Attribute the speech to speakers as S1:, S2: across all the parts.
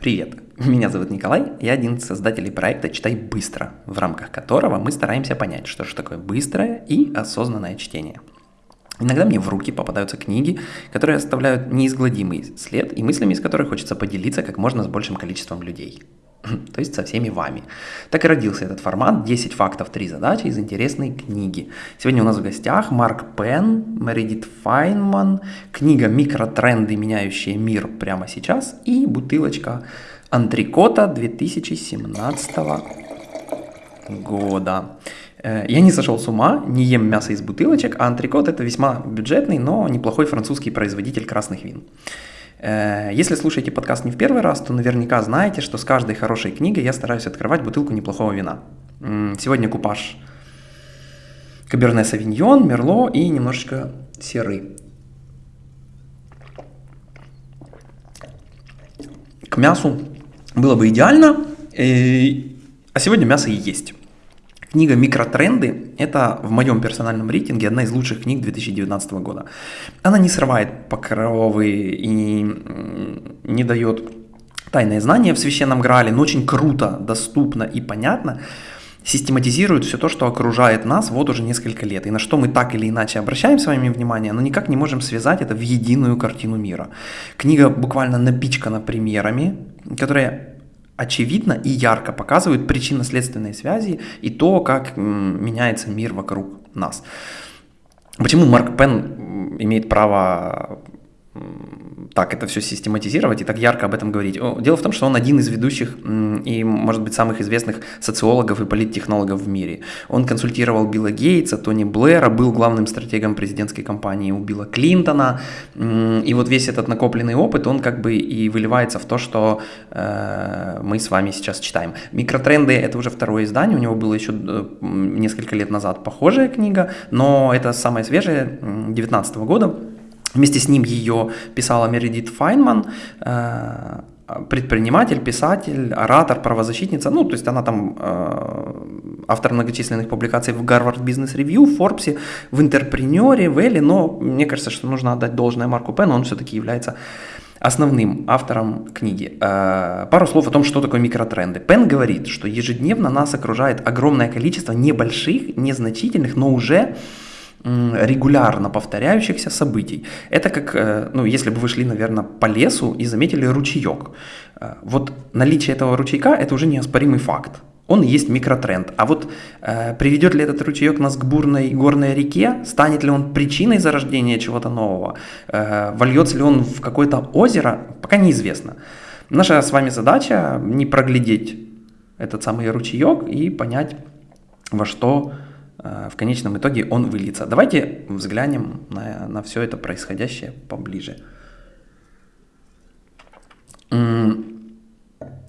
S1: Привет, меня зовут Николай, я один из создателей проекта «Читай быстро», в рамках которого мы стараемся понять, что же такое быстрое и осознанное чтение. Иногда мне в руки попадаются книги, которые оставляют неизгладимый след и мыслями, из которых хочется поделиться как можно с большим количеством людей. то есть со всеми вами. Так и родился этот формат 10 фактов, 3 задачи из интересной книги. Сегодня у нас в гостях Марк Пен, Мередит Файнман, книга «Микротренды, меняющие мир прямо сейчас» и бутылочка антрикота 2017 года. Э, я не сошел с ума, не ем мясо из бутылочек, а антрикот это весьма бюджетный, но неплохой французский производитель красных вин. Э, если слушаете подкаст не в первый раз, то наверняка знаете, что с каждой хорошей книгой я стараюсь открывать бутылку неплохого вина. Сегодня купаж Каберне Савиньон, Мерло и немножечко серый. К мясу было бы идеально, э, а сегодня мясо и есть. Книга «Микротренды» – это в моем персональном рейтинге одна из лучших книг 2019 года. Она не срывает покровы и не дает тайные знания в священном Граале, но очень круто, доступно и понятно систематизирует все то, что окружает нас вот уже несколько лет, и на что мы так или иначе обращаем с вами внимание, но никак не можем связать это в единую картину мира. Книга буквально напичкана примерами, которые очевидно и ярко показывают причинно-следственные связи и то, как меняется мир вокруг нас. Почему Марк Пен имеет право так это все систематизировать и так ярко об этом говорить. Дело в том, что он один из ведущих и, может быть, самых известных социологов и политтехнологов в мире. Он консультировал Билла Гейтса, Тони Блэра, был главным стратегом президентской кампании у Билла Клинтона. И вот весь этот накопленный опыт, он как бы и выливается в то, что э, мы с вами сейчас читаем. «Микротренды» — это уже второе издание, у него было еще э, несколько лет назад похожая книга, но это самая свежая, 2019 года. Вместе с ним ее писала Мередит Файнман, э, предприниматель, писатель, оратор, правозащитница. Ну, то есть она там э, автор многочисленных публикаций в Гарвард Бизнес Ревью, в Форбсе, в Интерпренере, в Элли, но мне кажется, что нужно отдать должное Марку Пену, он все-таки является основным автором книги. Э, пару слов о том, что такое микротренды. Пен говорит, что ежедневно нас окружает огромное количество небольших, незначительных, но уже регулярно повторяющихся событий. Это как, э, ну, если бы вы шли, наверное, по лесу и заметили ручеек. Э, вот наличие этого ручейка – это уже неоспоримый факт. Он есть микротренд. А вот э, приведет ли этот ручеек нас к бурной горной реке? Станет ли он причиной зарождения чего-то нового? Э, вольется ли он в какое-то озеро? Пока неизвестно. Наша с вами задача не проглядеть этот самый ручеек и понять, во что в конечном итоге он выльется. Давайте взглянем на, на все это происходящее поближе.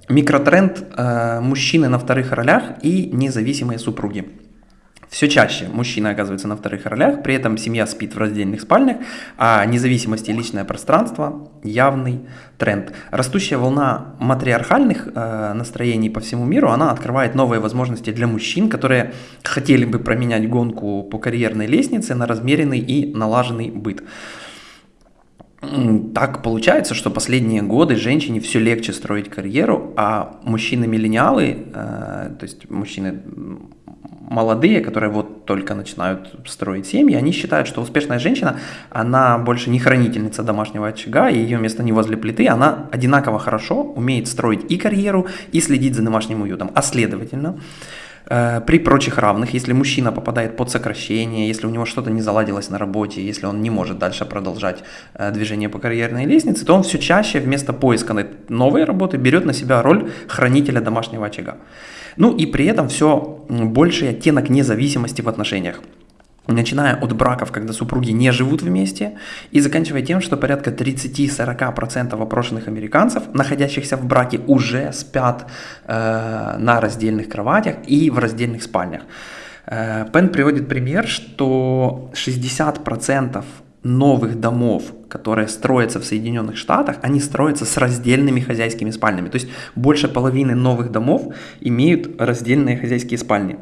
S1: Микротренд э, мужчины на вторых ролях и независимые супруги. Все чаще мужчины оказываются на вторых ролях, при этом семья спит в раздельных спальнях, а независимость и личное пространство – явный тренд. Растущая волна матриархальных э, настроений по всему миру, она открывает новые возможности для мужчин, которые хотели бы променять гонку по карьерной лестнице на размеренный и налаженный быт. Так получается, что последние годы женщине все легче строить карьеру, а мужчины-миллениалы, э, то есть мужчины молодые, которые вот только начинают строить семьи, они считают, что успешная женщина, она больше не хранительница домашнего очага, и ее место не возле плиты, она одинаково хорошо умеет строить и карьеру, и следить за домашним уютом. А следовательно, э, при прочих равных, если мужчина попадает под сокращение, если у него что-то не заладилось на работе, если он не может дальше продолжать э, движение по карьерной лестнице, то он все чаще вместо поиска новой работы берет на себя роль хранителя домашнего очага. Ну и при этом все больший оттенок независимости в отношениях начиная от браков, когда супруги не живут вместе, и заканчивая тем, что порядка 30-40% опрошенных американцев, находящихся в браке, уже спят э, на раздельных кроватях и в раздельных спальнях. Э, Пен приводит пример, что 60% новых домов, которые строятся в Соединенных Штатах, они строятся с раздельными хозяйскими спальнями. То есть больше половины новых домов имеют раздельные хозяйские спальни.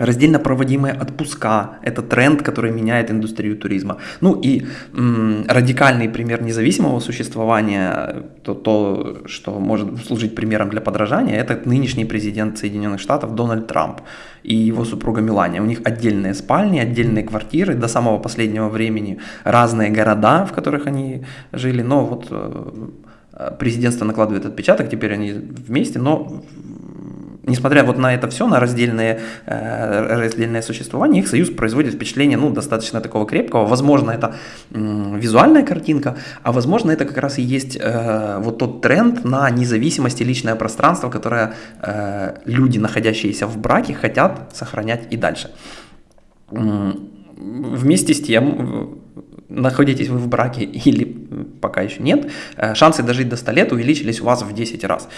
S1: Раздельно проводимые отпуска – это тренд, который меняет индустрию туризма. Ну и м, радикальный пример независимого существования, то, то, что может служить примером для подражания, это нынешний президент Соединенных Штатов Дональд Трамп и его супруга Мелания. У них отдельные спальни, отдельные квартиры, до самого последнего времени разные города, в которых они жили, но вот э, президентство накладывает отпечаток, теперь они вместе, но несмотря вот на это все, на раздельное, э, раздельное существование, их союз производит впечатление, ну, достаточно такого крепкого. Возможно, это визуальная картинка, а возможно, это как раз и есть э, вот тот тренд на независимость и личное пространство, которое э, люди, находящиеся в браке, хотят сохранять и дальше. Вместе с тем, находитесь вы в браке или пока еще нет, шансы дожить до 100 лет увеличились у вас в 10 раз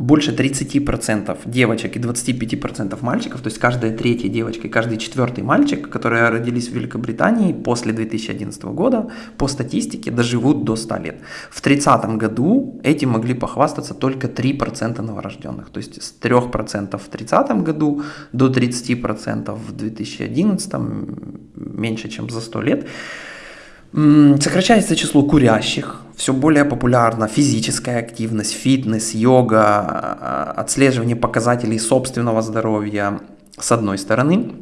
S1: больше 30% девочек и 25% мальчиков, то есть каждая третья девочка и каждый четвертый мальчик, которые родились в Великобритании после 2011 года, по статистике доживут до 100 лет. В 30 году этим могли похвастаться только 3% новорожденных, то есть с 3% в 30 году до 30% в 2011, меньше чем за 100 лет. Сокращается число курящих, все более популярна физическая активность, фитнес, йога, а, отслеживание показателей собственного здоровья, с одной стороны.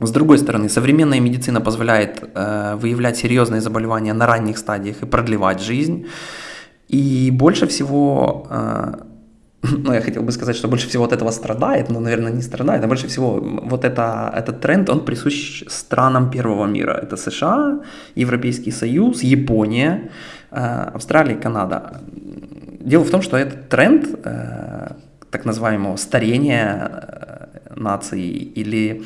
S1: С другой стороны, современная медицина позволяет э, выявлять серьезные заболевания на ранних стадиях и продлевать жизнь. И больше всего э, ну, я хотел бы сказать, что больше всего от этого страдает, но, наверное, не страдает, а больше всего вот это, этот тренд, он присущ странам первого мира. Это США, Европейский Союз, Япония, э, Австралия Канада. Дело в том, что этот тренд э, так называемого старения э, нации или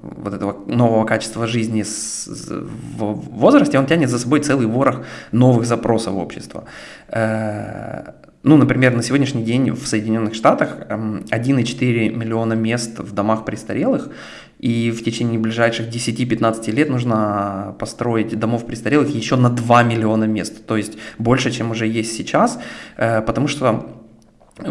S1: вот этого нового качества жизни в возрасте, он тянет за собой целый ворох новых запросов общества. Ну, например, на сегодняшний день в Соединенных Штатах 1,4 эм, миллиона мест в домах престарелых, и в течение ближайших 10-15 лет нужно построить домов престарелых еще на 2 миллиона мест, то есть больше, чем уже есть сейчас, э, потому что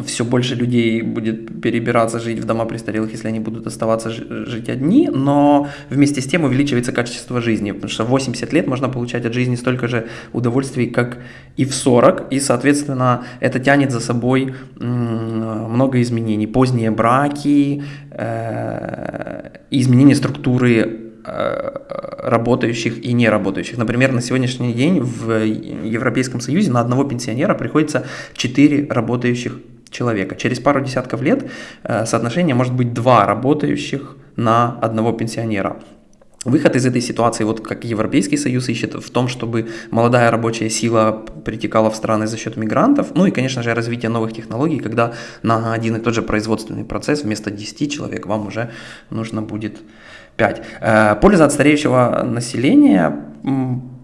S1: все больше людей будет перебираться жить в дома престарелых, если они будут оставаться жить одни, но вместе с тем увеличивается качество жизни, потому что в 80 лет можно получать от жизни столько же удовольствий, как и в 40, и, соответственно, это тянет за собой много изменений. Поздние браки, э, изменение структуры работающих и не работающих. Например, на сегодняшний день в Европейском Союзе на одного пенсионера приходится 4 работающих человека. Через пару десятков лет э, соотношение может быть два работающих на одного пенсионера. Выход из этой ситуации, вот как Европейский Союз ищет, в том, чтобы молодая рабочая сила притекала в страны за счет мигрантов, ну и, конечно же, развитие новых технологий, когда на один и тот же производственный процесс вместо 10 человек вам уже нужно будет 5. Э, польза от стареющего населения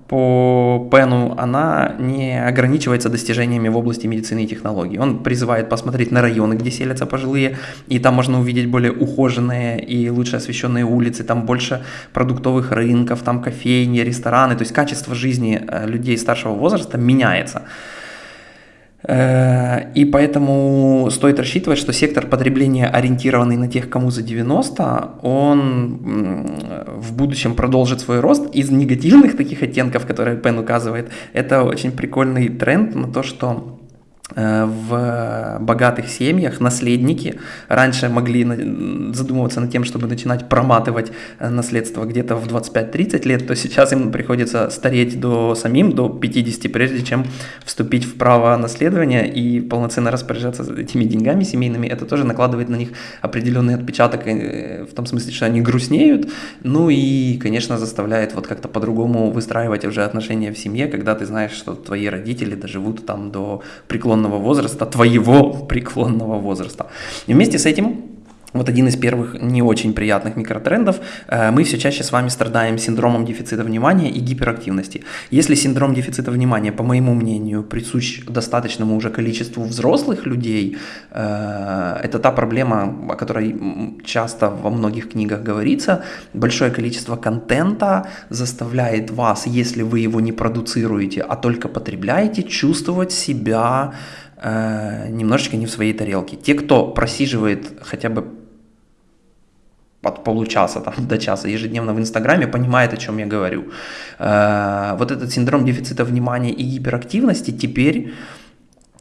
S1: по Пену, она не ограничивается достижениями в области медицины и технологий. Он призывает посмотреть на районы, где селятся пожилые, и там можно увидеть более ухоженные и лучше освещенные улицы, там больше продуктовых рынков, там кофейни, рестораны, то есть качество жизни э, людей старшего возраста меняется. Э, и поэтому стоит рассчитывать, что сектор потребления, ориентированный на тех, кому за 90, он в будущем продолжит свой рост. Из негативных таких оттенков, которые Пен указывает, это очень прикольный тренд на то, что в богатых семьях наследники раньше могли задумываться над тем, чтобы начинать проматывать э, наследство где-то в 25-30 лет, то сейчас им приходится стареть до самим, до 50, прежде чем вступить в право наследования и полноценно распоряжаться этими деньгами семейными. Это тоже накладывает на них определенный отпечаток э, в том смысле, что они грустнеют, ну и, конечно, заставляет вот как-то по-другому выстраивать уже отношения в семье, когда ты знаешь, что твои родители доживут там до преклонного преклонного возраста, твоего преклонного возраста. И вместе с этим вот один из первых не очень приятных микротрендов. Э, мы все чаще с вами страдаем синдромом дефицита внимания и гиперактивности. Если синдром дефицита внимания, по моему мнению, присущ достаточному уже количеству взрослых людей, э, это та проблема, о которой часто во многих книгах говорится. Большое количество контента заставляет вас, если вы его не продуцируете, а только потребляете, чувствовать себя э, немножечко не в своей тарелке. Те, кто просиживает хотя бы от получаса там, до часа ежедневно в Инстаграме, понимает, о чем я говорю. Э, вот этот синдром дефицита внимания и гиперактивности теперь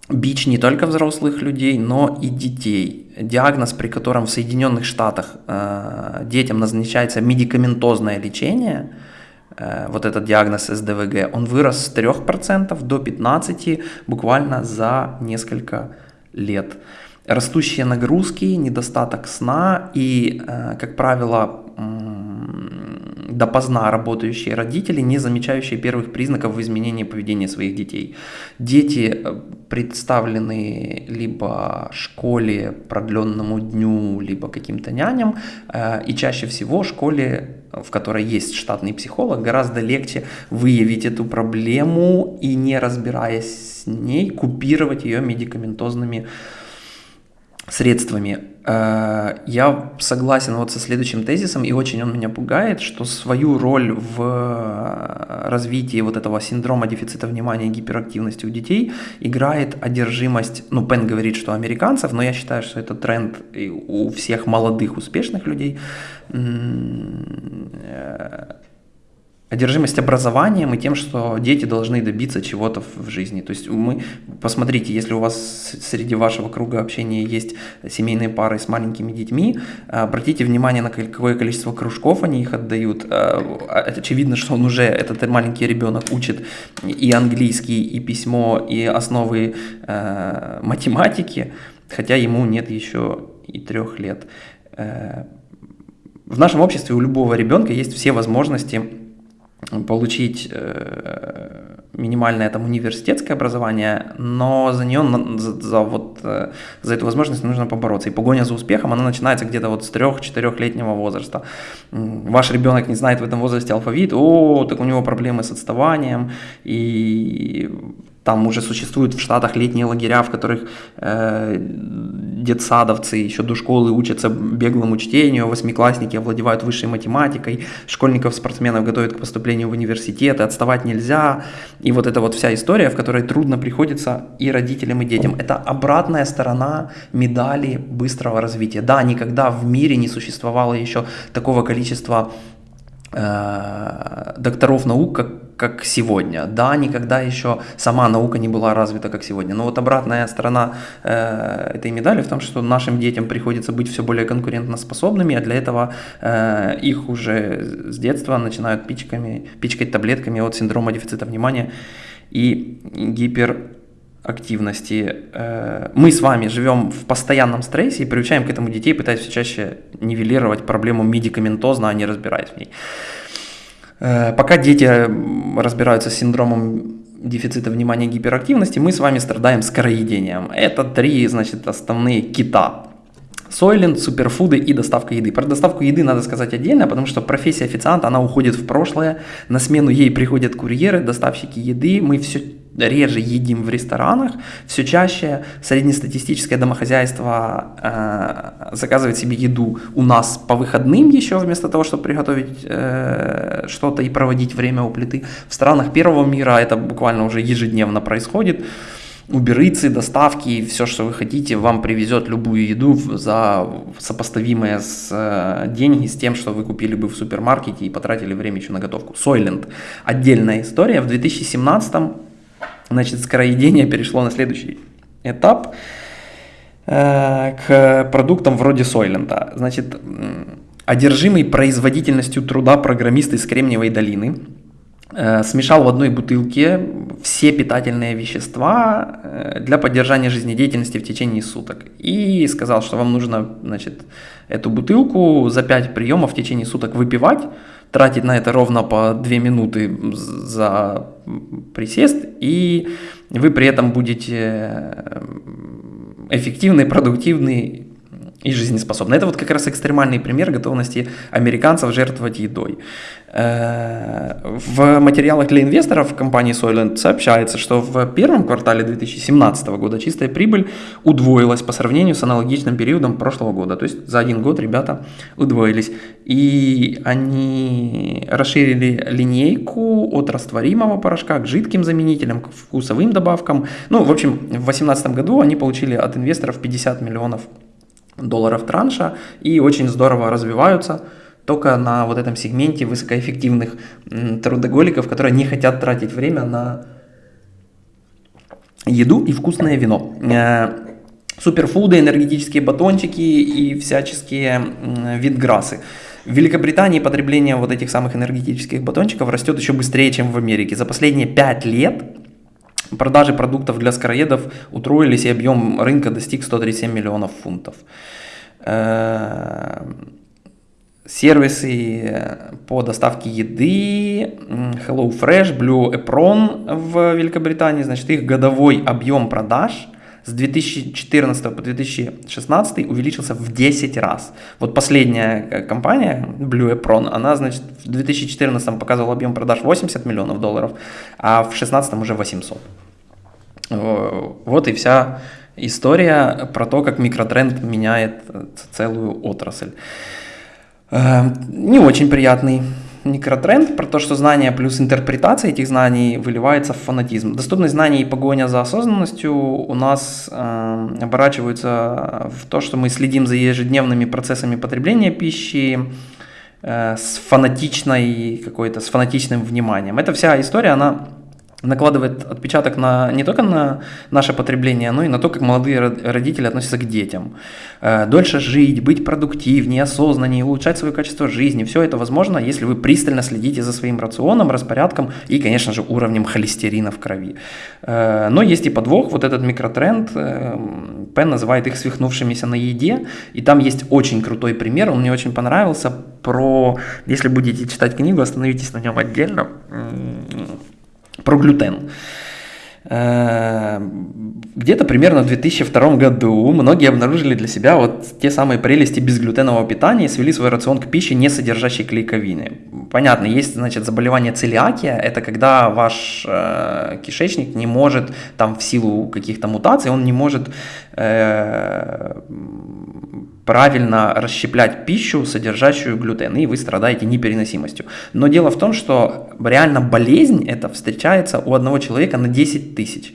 S1: бич не только взрослых людей, но и детей. Диагноз, при котором в Соединенных Штатах э, детям назначается медикаментозное лечение, э, вот этот диагноз СДВГ, он вырос с 3% до 15% буквально за несколько лет. Растущие нагрузки, недостаток сна и, э, как правило, допоздна работающие родители, не замечающие первых признаков в изменении поведения своих детей. Дети э, представлены либо школе, продленному дню, либо каким-то няням, э, и чаще всего школе, в которой есть штатный психолог, гораздо легче выявить эту проблему и, не разбираясь с ней, купировать ее медикаментозными средствами. Э, я согласен вот со следующим тезисом, и очень он меня пугает, что свою роль в развитии вот этого синдрома дефицита внимания и гиперактивности у детей играет одержимость, ну, Пен говорит, что американцев, но я считаю, что это тренд у всех молодых, успешных людей, э, одержимость образованием и тем, что дети должны добиться чего-то в жизни. То есть мы, посмотрите, если у вас среди вашего круга общения есть семейные пары с маленькими детьми, обратите внимание на какое количество кружков они их отдают. А, очевидно, что он уже, этот маленький ребенок, учит и английский, и письмо, и основы математики, хотя ему нет еще и трех лет. Э, в нашем обществе у любого ребенка есть все возможности получить э, минимальное там университетское образование, но за нее, за, за, вот, э, за эту возможность нужно побороться. И погоня за успехом, она начинается где-то вот с 3-4-летнего возраста. Ваш ребенок не знает в этом возрасте алфавит, о, так у него проблемы с отставанием, и там уже существуют в Штатах летние лагеря, в которых э, детсадовцы еще до школы учатся беглому чтению, восьмиклассники овладевают высшей математикой, школьников-спортсменов готовят к поступлению в университеты, отставать нельзя. И вот эта вот вся история, в которой трудно приходится и родителям, и детям. Это обратная сторона медали быстрого развития. Да, никогда в мире не существовало еще такого количества Э, докторов наук, как, как сегодня. Да, никогда еще сама наука не была развита, как сегодня. Но вот обратная сторона э, этой медали в том, что нашим детям приходится быть все более конкурентоспособными, а для этого э, их уже с детства начинают пичками, пичкать таблетками от синдрома дефицита внимания и гипер активности. Э, мы с вами живем в постоянном стрессе и приучаем к этому детей, пытаясь все чаще нивелировать проблему медикаментозно, а не разбираясь в ней. Э, пока дети разбираются с синдромом дефицита внимания и гиперактивности, мы с вами страдаем скороедением. Это три, значит, основные кита. Сойлент, суперфуды и доставка еды. Про доставку еды надо сказать отдельно, потому что профессия официанта, она уходит в прошлое, на смену ей приходят курьеры, доставщики еды, мы все реже едим в ресторанах, все чаще среднестатистическое домохозяйство э, заказывает себе еду у нас по выходным еще, вместо того, чтобы приготовить э, что-то и проводить время у плиты. В странах первого мира это буквально уже ежедневно происходит. Уберыцы, доставки, все, что вы хотите, вам привезет любую еду за сопоставимые с э, деньги с тем, что вы купили бы в супермаркете и потратили время еще на готовку. Сойленд. Отдельная история. В 2017 Значит, скороедение перешло на следующий этап э, к продуктам вроде Сойлента. Значит, одержимый производительностью труда программист из Кремниевой долины э, смешал в одной бутылке все питательные вещества э, для поддержания жизнедеятельности в течение суток. И сказал, что вам нужно значит, эту бутылку за 5 приемов в течение суток выпивать, тратить на это ровно по 2 минуты за присест, и вы при этом будете э, эффективный, продуктивный и жизнеспособны. Это вот как раз экстремальный пример готовности американцев жертвовать едой. Э, в материалах для инвесторов компании Soylent сообщается, что в первом квартале 2017 года чистая прибыль удвоилась по сравнению с аналогичным периодом прошлого года. То есть за один год ребята удвоились. И они расширили линейку от растворимого порошка к жидким заменителям, к вкусовым добавкам. Ну, в общем, в 2018 году они получили от инвесторов 50 миллионов транша и очень здорово развиваются только на вот этом сегменте высокоэффективных трудоголиков, которые не хотят тратить время на еду и вкусное вино. Э, суперфуды, энергетические батончики и всяческие витграссы. В Великобритании потребление вот этих самых энергетических батончиков растет еще быстрее, чем в Америке. За последние 5 лет продажи продуктов для скороедов утроились, и объем рынка достиг 137 миллионов фунтов. Э, сервисы по доставке еды, HelloFresh, Blue Apron в Великобритании, значит, их годовой объем продаж с 2014 по 2016 увеличился в 10 раз. Вот последняя э, компания, Blue Apron, она, значит, в 2014 показывала объем продаж 80 миллионов долларов, а в 2016 уже 800. Вот и вся история про то, как микротренд меняет э, целую отрасль. Э, не очень приятный микротренд про то, что знания плюс интерпретация этих знаний выливается в фанатизм. Доступность знаний и погоня за осознанностью у нас э, оборачиваются в то, что мы следим за ежедневными процессами потребления пищи э, с фанатичной какой-то, с фанатичным вниманием. Эта вся история, она накладывает отпечаток на, не только на наше потребление, но и на то, как молодые родители относятся к детям. Э, дольше жить, быть продуктивнее, осознаннее, улучшать свое качество жизни. Все это возможно, если вы пристально следите за своим рационом, распорядком и, конечно же, уровнем холестерина в крови. Э, но есть и подвох, вот этот микротренд, э, Пен называет их свихнувшимися на еде, и там есть очень крутой пример, он мне очень понравился, про, если будете читать книгу, остановитесь на нем отдельно, про глютен. Э, где-то примерно в 2002 году многие обнаружили для себя вот те самые прелести безглютенового питания и свели свой рацион к пище, не содержащей клейковины. Понятно, есть значит, заболевание целиакия, это когда ваш э, кишечник не может, там в силу каких-то мутаций, он не может э, правильно расщеплять пищу, содержащую глютен, и вы страдаете непереносимостью. Но дело в том, что реально болезнь эта встречается у одного человека на 10 тысяч.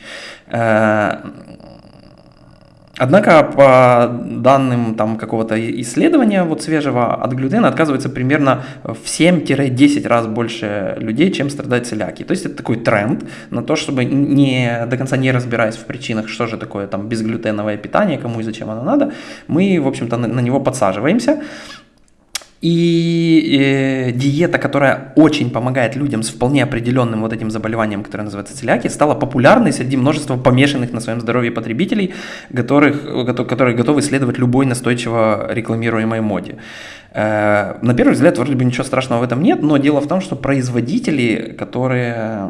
S1: Однако по данным там, какого-то исследования вот свежего от глютена отказывается примерно в 7-10 раз больше людей, чем страдает целиакией. То есть это такой тренд на то, чтобы не до конца не разбираясь в причинах, что же такое там безглютеновое питание, кому и зачем оно надо, мы, в общем-то, на, на него подсаживаемся. И э, диета, которая очень помогает людям с вполне определенным вот этим заболеванием, которое называется целиакия, стала популярной среди множества помешанных на своем здоровье потребителей, которых, которые готовы следовать любой настойчиво рекламируемой моде. Э, на первый взгляд, вроде бы ничего страшного в этом нет, но дело в том, что производители, которые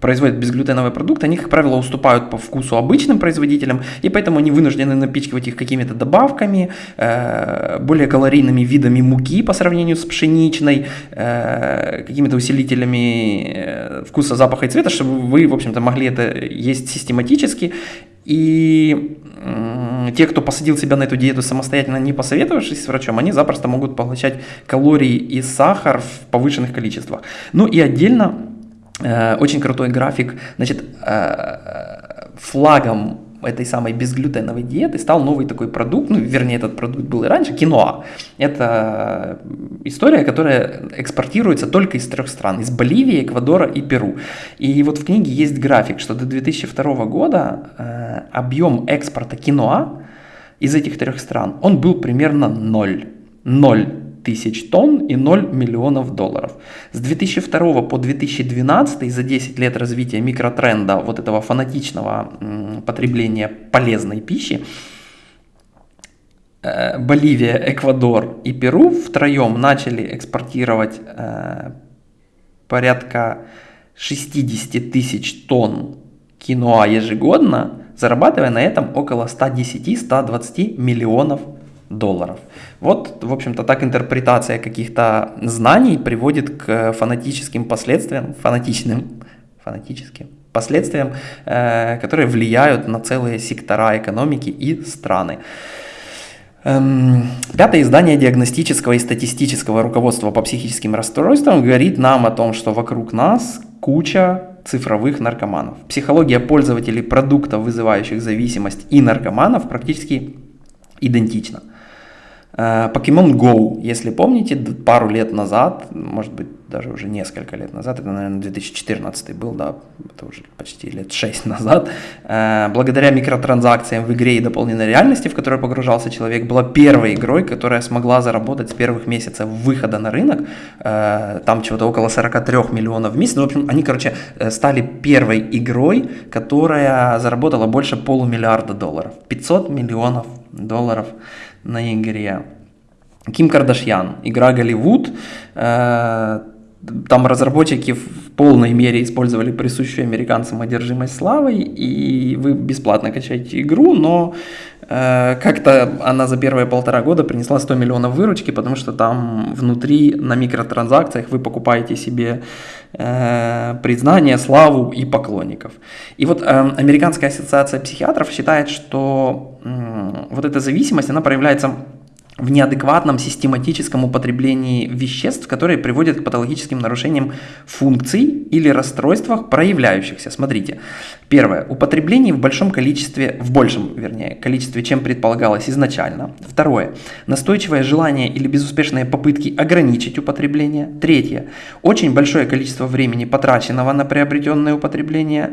S1: производят безглютеновый продукт, они, как правило, уступают по вкусу обычным производителям, и поэтому они вынуждены напичкивать их какими-то добавками, э, более калорийными видами муки по сравнению с пшеничной, э, какими-то усилителями э, вкуса, запаха и цвета, чтобы вы, в общем-то, могли это есть систематически. И те, кто посадил себя на эту диету самостоятельно, не посоветовавшись с врачом, они запросто могут поглощать калории и сахар в повышенных количествах. Ну и отдельно очень крутой график. Значит, э, флагом этой самой безглютеновой диеты стал новый такой продукт, ну, вернее, этот продукт был и раньше, киноа. Это история, которая экспортируется только из трех стран, из Боливии, Эквадора и Перу. И вот в книге есть график, что до 2002 года э, объем экспорта киноа из этих трех стран, он был примерно ноль. Ноль тысяч тонн и 0 миллионов долларов. С 2002 по 2012 за 10 лет развития микротренда вот этого фанатичного потребления полезной пищи э, Боливия, Эквадор и Перу втроем начали экспортировать э, порядка 60 тысяч тонн киноа ежегодно, зарабатывая на этом около 110-120 миллионов долларов. Вот, в общем-то, так интерпретация каких-то знаний приводит к фанатическим последствиям, фанатичным, фанатическим последствиям, э, которые влияют на целые сектора экономики и страны. Эм, пятое издание диагностического и статистического руководства по психическим расстройствам говорит нам о том, что вокруг нас куча цифровых наркоманов. Психология пользователей продуктов, вызывающих зависимость и наркоманов практически идентично. Э, Pokemon Go, если помните, пару лет назад, может быть, даже уже несколько лет назад, это, наверное, 2014 был, да, это уже почти лет 6 назад, э, благодаря микротранзакциям в игре и дополненной реальности, в которой погружался человек, была первой игрой, которая смогла заработать с первых месяцев выхода на рынок, э, там чего-то около 43 миллионов в месяц, ну, в общем, они, короче, стали первой игрой, которая заработала больше полумиллиарда долларов, 500 миллионов долларов на игре. Ким Кардашьян, игра Голливуд, э, там разработчики в полной мере использовали присущую американцам одержимость славой, и вы бесплатно качаете игру, но как-то она за первые полтора года принесла 100 миллионов выручки, потому что там внутри на микротранзакциях вы покупаете себе э, признание, славу и поклонников. И вот э, Американская ассоциация психиатров считает, что э, вот эта зависимость, она проявляется в неадекватном систематическом употреблении веществ, которые приводят к патологическим нарушениям функций или расстройствах, проявляющихся. Смотрите. Первое. Употребление в большом количестве, в большем, вернее, количестве, чем предполагалось изначально. Второе. Настойчивое желание или безуспешные попытки ограничить употребление. Третье. Очень большое количество времени, потраченного на приобретенное употребление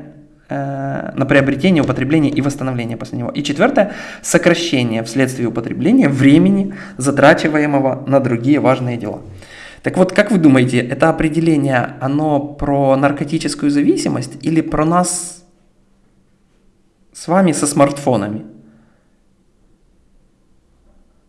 S1: на приобретение, употребление и восстановление после него. И четвертое, сокращение вследствие употребления времени, затрачиваемого на другие важные дела. Так вот, как вы думаете, это определение, оно про наркотическую зависимость или про нас с вами со смартфонами?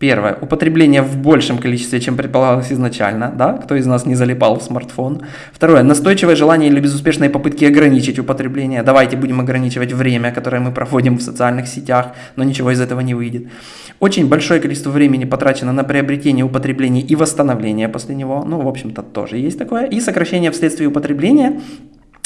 S1: Первое. Употребление в большем количестве, чем предполагалось изначально. Да? Кто из нас не залипал в смартфон. Второе. Настойчивое желание или безуспешные попытки ограничить употребление. Давайте будем ограничивать время, которое мы проводим в социальных сетях, но ничего из этого не выйдет. Очень большое количество времени потрачено на приобретение, употребление и восстановление после него. Ну, в общем-то, тоже есть такое. И сокращение вследствие употребления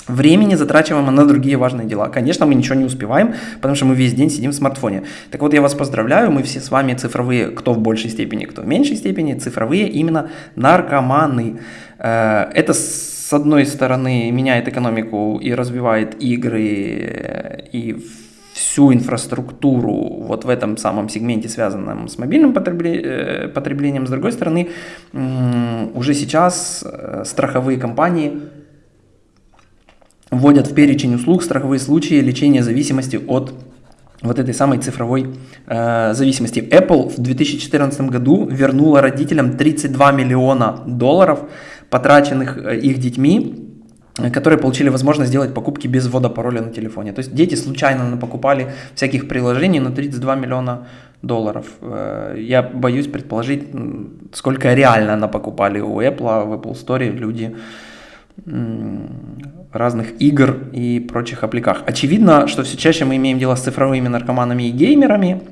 S1: Времени затрачиваемо на другие важные дела. Конечно, мы ничего не успеваем, потому что мы весь день сидим в смартфоне. Так вот, я вас поздравляю, мы все с вами цифровые, кто в большей степени, кто в меньшей степени, цифровые именно наркоманы. Э, это с одной стороны меняет экономику и развивает игры э, и всю инфраструктуру вот в этом самом сегменте, связанном с мобильным э, потреблением. С другой стороны, уже сейчас страховые компании вводят в перечень услуг страховые случаи лечения зависимости от вот этой самой цифровой э, зависимости. Apple в 2014 году вернула родителям 32 миллиона долларов, потраченных э, их детьми, которые получили возможность сделать покупки без ввода пароля на телефоне. То есть дети случайно покупали всяких приложений на 32 миллиона долларов. Э, я боюсь предположить, сколько реально покупали у Apple, в Apple Store люди разных игр и прочих аппликах. Очевидно, что все чаще мы имеем дело с цифровыми наркоманами и геймерами,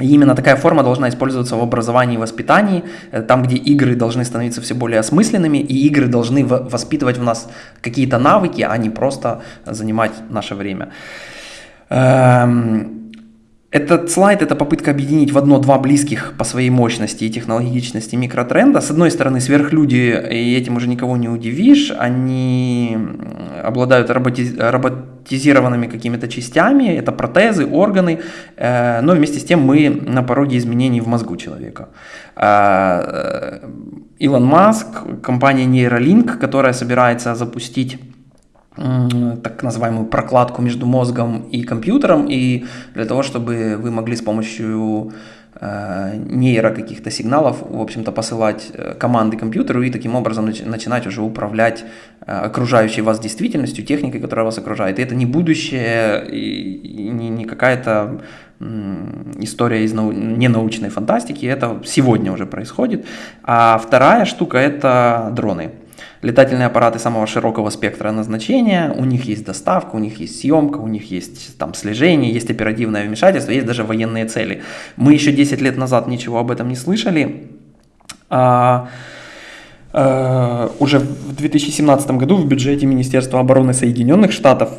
S1: и именно такая форма должна использоваться в образовании и воспитании, э, там, где игры должны становиться все более осмысленными, и игры должны воспитывать в нас какие-то навыки, а не просто занимать наше время. Эм, этот слайд – это попытка объединить в одно два близких по своей мощности и технологичности микротренда. С одной стороны, сверхлюди, и этим уже никого не удивишь, они обладают роботиз... роботизированными какими-то частями, это протезы, органы, э, но вместе с тем мы на пороге изменений в мозгу человека. Э, Илон Маск, компания Neuralink, которая собирается запустить так называемую прокладку между мозгом и компьютером, и для того, чтобы вы могли с помощью э, нейро каких-то сигналов, в общем-то, посылать э, команды компьютеру и таким образом начинать уже управлять э, окружающей вас действительностью, техникой, которая вас окружает. И это не будущее, и не, не какая-то история из нау... ненаучной фантастики, это сегодня уже происходит. А вторая штука – это дроны летательные аппараты самого широкого спектра назначения, у них есть доставка, у них есть съемка, у них есть там слежение, есть оперативное вмешательство, есть даже военные цели. Мы еще 10 лет назад ничего об этом не слышали. А, а, уже в 2017 году в бюджете Министерства обороны Соединенных Штатов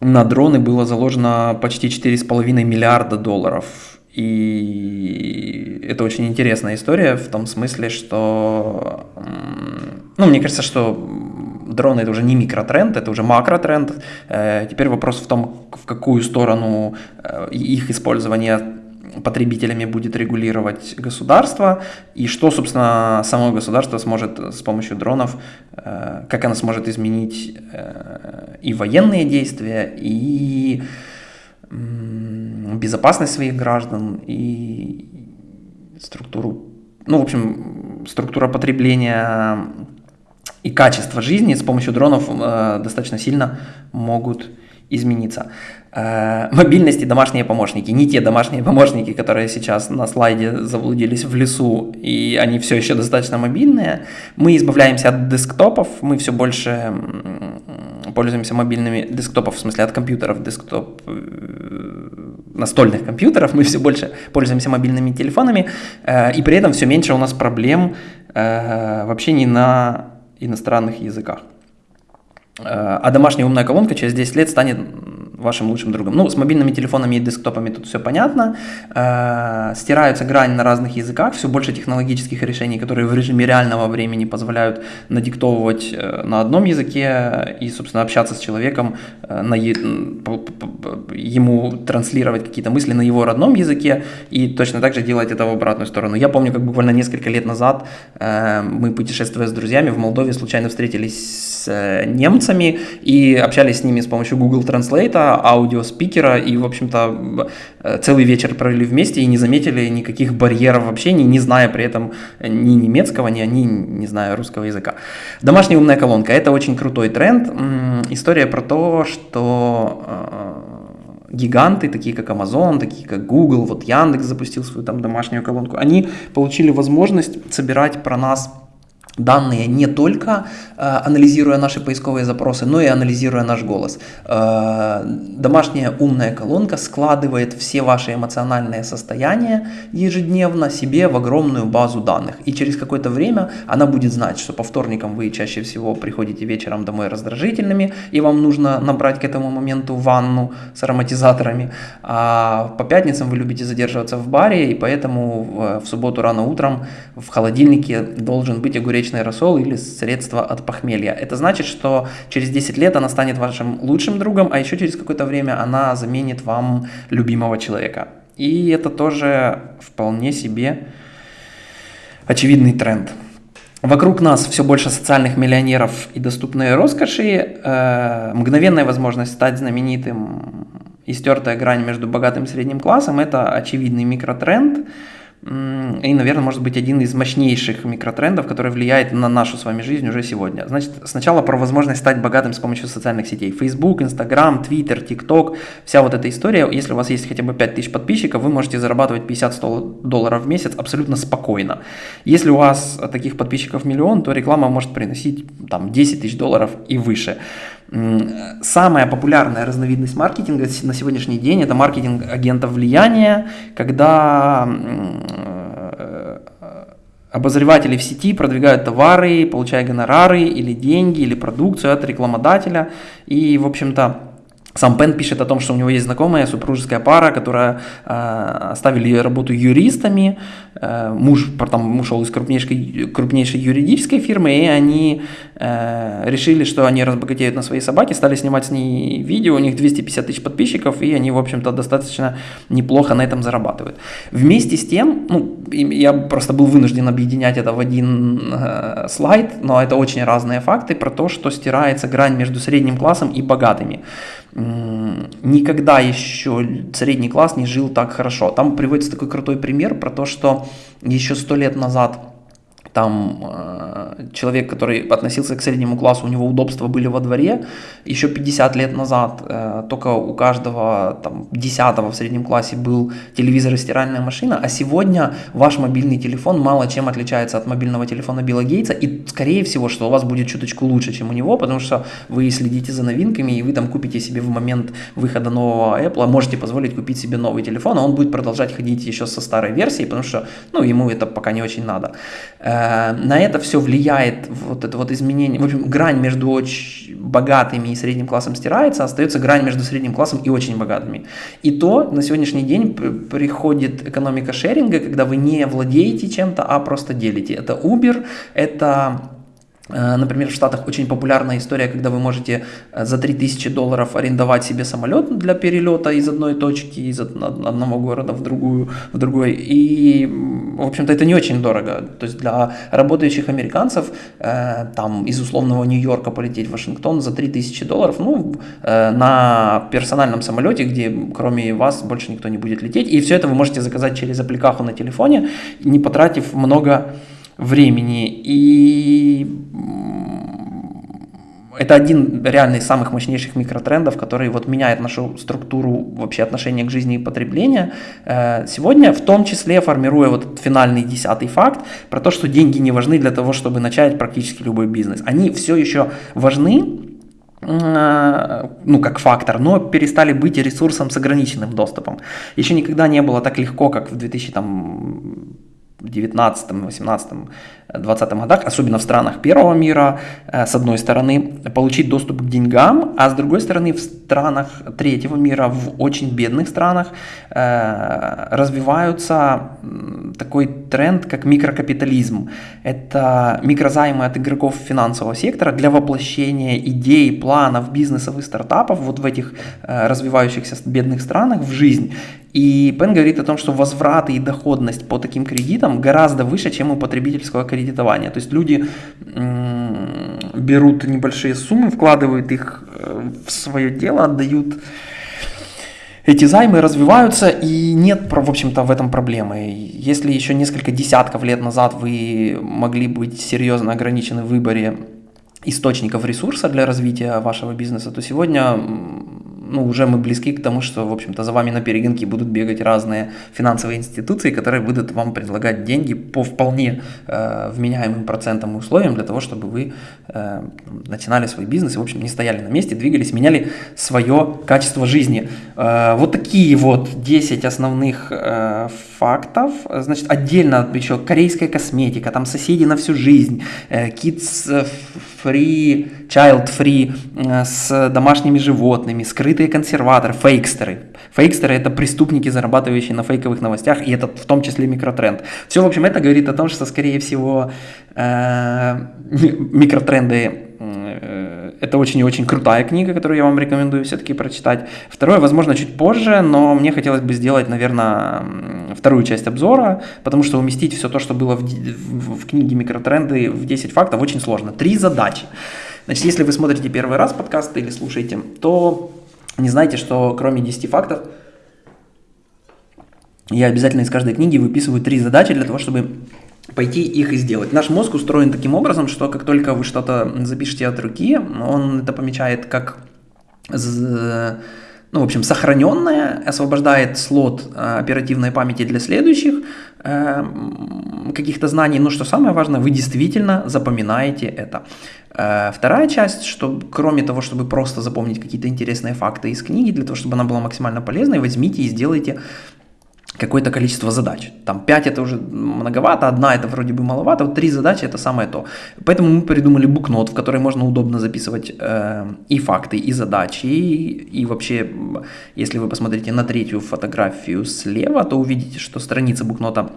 S1: на дроны было заложено почти 4,5 миллиарда долларов. И это очень интересная история в том смысле, что ну, мне кажется, что дроны это уже не микротренд, это уже макротренд. Э, теперь вопрос в том, в какую сторону э, их использование потребителями будет регулировать государство, и что, собственно, само государство сможет с помощью дронов, э, как оно сможет изменить и военные действия, и безопасность своих граждан, и структуру, ну, в общем, структура потребления и качество жизни с помощью дронов э, достаточно сильно могут измениться. Э, мобильность и домашние помощники. Не те домашние помощники, которые сейчас на слайде заблудились в лесу, и они все еще достаточно мобильные. Мы избавляемся от десктопов, мы все больше пользуемся мобильными десктопов, в смысле от компьютеров, десктоп э, настольных компьютеров, мы все больше пользуемся мобильными телефонами, э, и при этом все меньше у нас проблем в общении на иностранных языках. А домашняя умная колонка через 10 лет станет вашим лучшим другом. Ну, с мобильными телефонами и десктопами тут все понятно. Э, стираются грани на разных языках, все больше технологических решений, которые в режиме реального времени позволяют надиктовывать э, на одном языке и, собственно, общаться с человеком, э, на ему транслировать какие-то мысли на его родном языке и точно так же делать это в обратную сторону. Я помню, как буквально несколько лет назад мы, путешествуя с друзьями в Молдове, случайно встретились с немцами и общались с ними с помощью Google Translate, аудиоспикера, и, в общем-то, э, целый вечер провели вместе и не заметили никаких барьеров в общении, не зная при этом ни немецкого, ни они, не зная русского языка. Домашняя умная колонка – это очень крутой тренд. История про то, что э, гиганты, такие как Amazon, такие как Google, вот Яндекс запустил свою там домашнюю колонку, они получили возможность собирать про нас данные не только э, анализируя наши поисковые запросы, но и анализируя наш голос. Э, домашняя умная колонка складывает все ваши эмоциональные состояния ежедневно себе в огромную базу данных. И через какое-то время она будет знать, что по вторникам вы чаще всего приходите вечером домой раздражительными, и вам нужно набрать к этому моменту ванну с ароматизаторами. А по пятницам вы любите задерживаться в баре, и поэтому в, в субботу рано утром в холодильнике должен быть огуречный яичный рассол или средство от похмелья. Это значит, что через 10 лет она станет вашим лучшим другом, а еще через какое-то время она заменит вам любимого человека. И это тоже вполне себе очевидный тренд. Вокруг нас все больше социальных миллионеров и доступные роскоши, э, мгновенная возможность стать знаменитым и стертая грань между богатым и средним классом – это очевидный микротренд – и, наверное, может быть один из мощнейших микротрендов, который влияет на нашу с вами жизнь уже сегодня. Значит, сначала про возможность стать богатым с помощью социальных сетей. Facebook, Instagram, Twitter, TikTok, вся вот эта история. Если у вас есть хотя бы 5000 подписчиков, вы можете зарабатывать 50-100 долларов в месяц абсолютно спокойно. Если у вас таких подписчиков миллион, то реклама может приносить там 10 тысяч долларов и выше. Самая популярная разновидность маркетинга на сегодняшний день это маркетинг агентов влияния, когда э, обозреватели в сети продвигают товары, получая гонорары или деньги, или продукцию от рекламодателя. И, в общем-то, сам Пен пишет о том, что у него есть знакомая супружеская пара, которая э, оставили работу юристами. Э, муж потом ушел из крупнейшей, крупнейшей юридической фирмы, и они э, решили, что они разбогатеют на своей собаке, стали снимать с ней видео, у них 250 тысяч подписчиков, и они, в общем-то, достаточно неплохо на этом зарабатывают. Вместе с тем, ну, я просто был вынужден объединять это в один э, слайд, но это очень разные факты про то, что стирается грань между средним классом и богатыми никогда еще средний класс не жил так хорошо. Там приводится такой крутой пример про то, что еще сто лет назад там э, человек, который относился к среднему классу, у него удобства были во дворе. Еще 50 лет назад э, только у каждого там, десятого в среднем классе был телевизор и стиральная машина, а сегодня ваш мобильный телефон мало чем отличается от мобильного телефона Билла Гейтса, и скорее всего, что у вас будет чуточку лучше, чем у него, потому что вы следите за новинками, и вы там купите себе в момент выхода нового Apple, можете позволить купить себе новый телефон, а он будет продолжать ходить еще со старой версией, потому что ну, ему это пока не очень надо. Э, на это все влияет вот это вот изменение. В общем, грань между очень богатыми и средним классом стирается, остается грань между средним классом и очень богатыми. И то на сегодняшний день приходит экономика шеринга, когда вы не владеете чем-то, а просто делите. Это Uber, это Э, например, в Штатах очень популярная история, когда вы можете э, за 3000 долларов арендовать себе самолет для перелета из одной точки, из одного города в другую, в другой. И, в общем-то, это не очень дорого. То есть для работающих американцев э, там из условного Нью-Йорка полететь в Вашингтон за 3000 долларов, ну, на персональном самолете, где кроме вас больше никто не будет лететь. И все это вы можете заказать через аппликаху на телефоне, не потратив много времени. И это один реально из самых мощнейших микротрендов, который вот меняет нашу структуру вообще отношения к жизни и потребления. Э, сегодня, в том числе, формируя вот финальный десятый факт про то, что деньги не важны для того, чтобы начать практически любой бизнес. Они все еще важны, э, ну, как фактор, но перестали быть ресурсом с ограниченным доступом. Еще никогда не было так легко, как в 2000 там, 19, 18, 20 годах, особенно в странах первого мира, э, с одной стороны, получить доступ к деньгам, а с другой стороны, в странах третьего мира, в очень бедных странах, э, развиваются такой тренд, как микрокапитализм. Это микрозаймы от игроков финансового сектора для воплощения идей, планов, бизнесов и стартапов вот в этих э, развивающихся бедных странах в жизнь. И Пен говорит о том, что возвраты и доходность по таким кредитам гораздо выше, чем у потребительского кредитования. То есть люди берут небольшие суммы, вкладывают их э, в свое дело, отдают эти займы развиваются, и нет, в общем-то, в этом проблемы. Если еще несколько десятков лет назад вы могли быть серьезно ограничены в выборе источников ресурса для развития вашего бизнеса, то сегодня ну, уже мы близки к тому, что, в общем-то, за вами на перегонки будут бегать разные финансовые институции, которые будут вам предлагать деньги по вполне э, вменяемым процентам и условиям для того, чтобы вы э, начинали свой бизнес и, в общем, не стояли на месте, двигались, меняли свое качество жизни. Э, вот такие вот 10 основных э, фактов. Значит, отдельно еще корейская косметика, там соседи на всю жизнь, э, kids free, child free, э, с домашними животными, скрытые консерваторы, фейкстеры. Фейкстеры это преступники, зарабатывающие на фейковых новостях, и это в том числе микротренд. Все, в общем, это говорит о том, что, скорее всего, э, микротренды это очень и очень крутая книга, которую я вам рекомендую все-таки прочитать. Второе, возможно, чуть позже, но мне хотелось бы сделать, наверное, вторую часть обзора, потому что уместить все то, что было в, в, в книге «Микротренды» в 10 фактов очень сложно. Три задачи. Значит, если вы смотрите первый раз подкаст или слушаете, то не знайте, что кроме 10 фактов, я обязательно из каждой книги выписываю три задачи для того, чтобы пойти их и сделать. Наш мозг устроен таким образом, что как только вы что-то запишете от руки, он это помечает как ну, в общем, сохраненное, освобождает слот э, оперативной памяти для следующих э, каких-то знаний. Но что самое важное, вы действительно запоминаете это. Э, вторая часть, что кроме того, чтобы просто запомнить какие-то интересные факты из книги, для того, чтобы она была максимально полезной, возьмите и сделайте какое-то количество задач. Там 5 это уже многовато, одна это вроде бы маловато, вот 3 задачи это самое то. Поэтому мы придумали букнот, в который можно удобно записывать э, и факты, и задачи, и, и вообще, если вы посмотрите на третью фотографию слева, то увидите, что страница букнота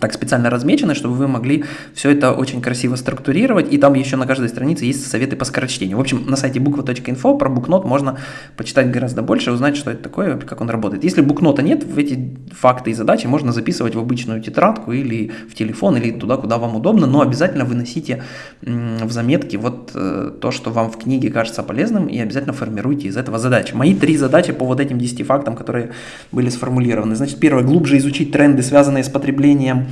S1: так специально размечены, чтобы вы могли все это очень красиво структурировать, и там еще на каждой странице есть советы по скорочтению. В общем, на сайте буква.инфо про букнот можно почитать гораздо больше, узнать, что это такое, как он работает. Если букнота нет, в эти факты и задачи можно записывать в обычную тетрадку или в телефон, или туда, куда вам удобно, но обязательно выносите в заметки вот э, то, что вам в книге кажется полезным, и обязательно формируйте из этого задачи. Мои три задачи по вот этим 10 фактам, которые были сформулированы. Значит, первое, глубже изучить тренды, связанные с потреблением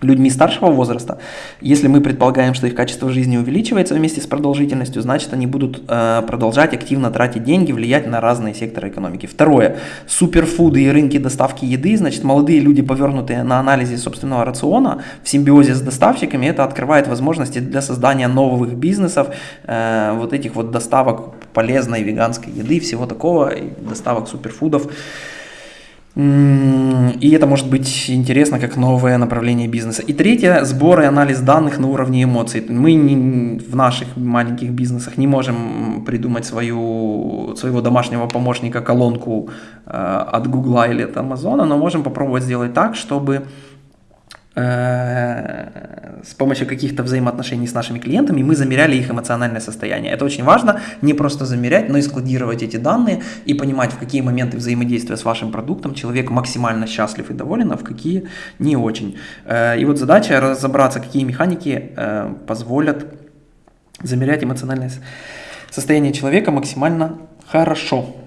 S1: людьми старшего возраста, если мы предполагаем, что их качество жизни увеличивается вместе с продолжительностью, значит они будут э, продолжать активно тратить деньги, влиять на разные секторы экономики. Второе. Суперфуды и рынки доставки еды, значит молодые люди, повернутые на анализе собственного рациона в симбиозе с доставщиками, это открывает возможности для создания новых бизнесов, э, вот этих вот доставок полезной веганской еды, всего такого, доставок суперфудов. И это может быть интересно как новое направление бизнеса. И третье, сбор и анализ данных на уровне эмоций. Мы не, в наших маленьких бизнесах не можем придумать свою, своего домашнего помощника, колонку э, от Гугла или от Амазона, но можем попробовать сделать так, чтобы с помощью каких-то взаимоотношений с нашими клиентами мы замеряли их эмоциональное состояние. Это очень важно, не просто замерять, но и складировать эти данные и понимать, в какие моменты взаимодействия с вашим продуктом человек максимально счастлив и доволен, а в какие не очень. Э, и вот задача разобраться, какие механики э, позволят замерять эмоциональное состояние человека максимально хорошо.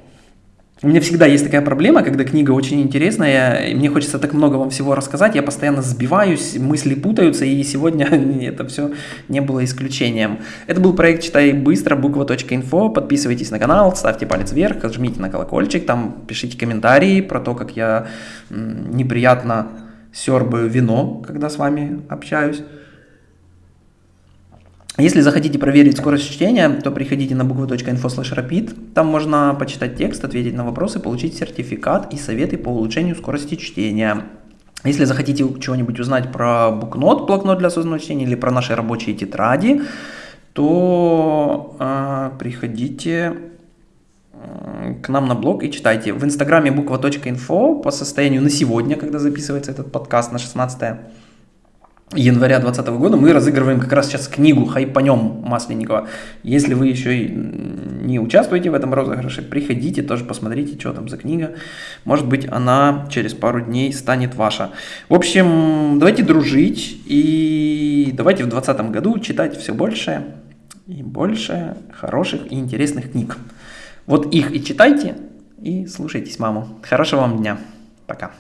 S1: У меня всегда есть такая проблема, когда книга очень интересная, и мне хочется так много вам всего рассказать, я постоянно сбиваюсь, мысли путаются, и сегодня это все не было исключением. Это был проект «Читай быстро», буква.инфо, подписывайтесь на канал, ставьте палец вверх, жмите на колокольчик, там пишите комментарии про то, как я неприятно сербаю вино, когда с вами общаюсь. Если захотите проверить скорость чтения, то приходите на буквы.info. Там можно почитать текст, ответить на вопросы, получить сертификат и советы по улучшению скорости чтения. Если захотите чего-нибудь узнать про букнот, блокнот для осознанного чтения или про наши рабочие тетради, то э, приходите к нам на блог и читайте. В инстаграме буква.инфо по состоянию на сегодня, когда записывается этот подкаст на 16 января 2020 года мы разыгрываем как раз сейчас книгу «Хайпанем» Масленникова. Если вы еще и не участвуете в этом розыгрыше, приходите, тоже посмотрите, что там за книга. Может быть, она через пару дней станет ваша. В общем, давайте дружить и давайте в 2020 году читать все больше и больше хороших и интересных книг. Вот их и читайте, и слушайтесь маму. Хорошего вам дня. Пока.